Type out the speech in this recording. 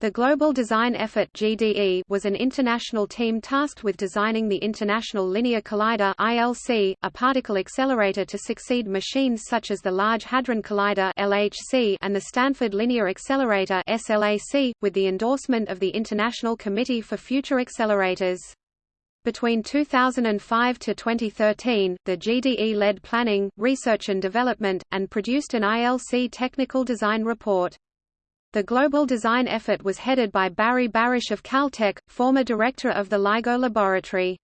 The Global Design Effort (GDE) was an international team tasked with designing the International Linear Collider (ILC), a particle accelerator to succeed machines such as the Large Hadron Collider (LHC) and the Stanford Linear Accelerator (SLAC), with the endorsement of the International Committee for Future Accelerators. Between 2005 to 2013, the GDE led planning, research and development, and produced an ILC technical design report. The global design effort was headed by Barry Barish of Caltech, former director of the LIGO laboratory.